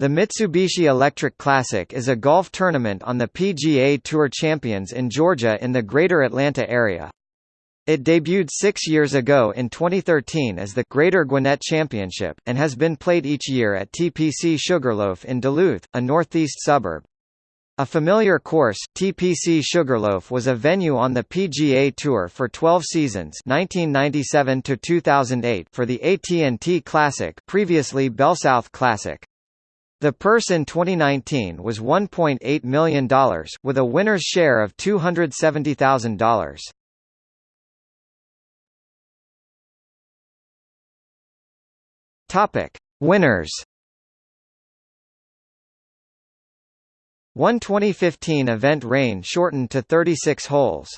The Mitsubishi Electric Classic is a golf tournament on the PGA Tour Champions in Georgia in the Greater Atlanta area. It debuted six years ago in 2013 as the Greater Gwinnett Championship, and has been played each year at TPC Sugarloaf in Duluth, a northeast suburb. A familiar course, TPC Sugarloaf was a venue on the PGA Tour for 12 seasons 1997 to 2008 for the AT&T Classic previously BellSouth Classic. The purse in 2019 was $1.8 million, with a winner's share of $270,000. Topic: Winners. One 2015 event rain shortened to 36 holes.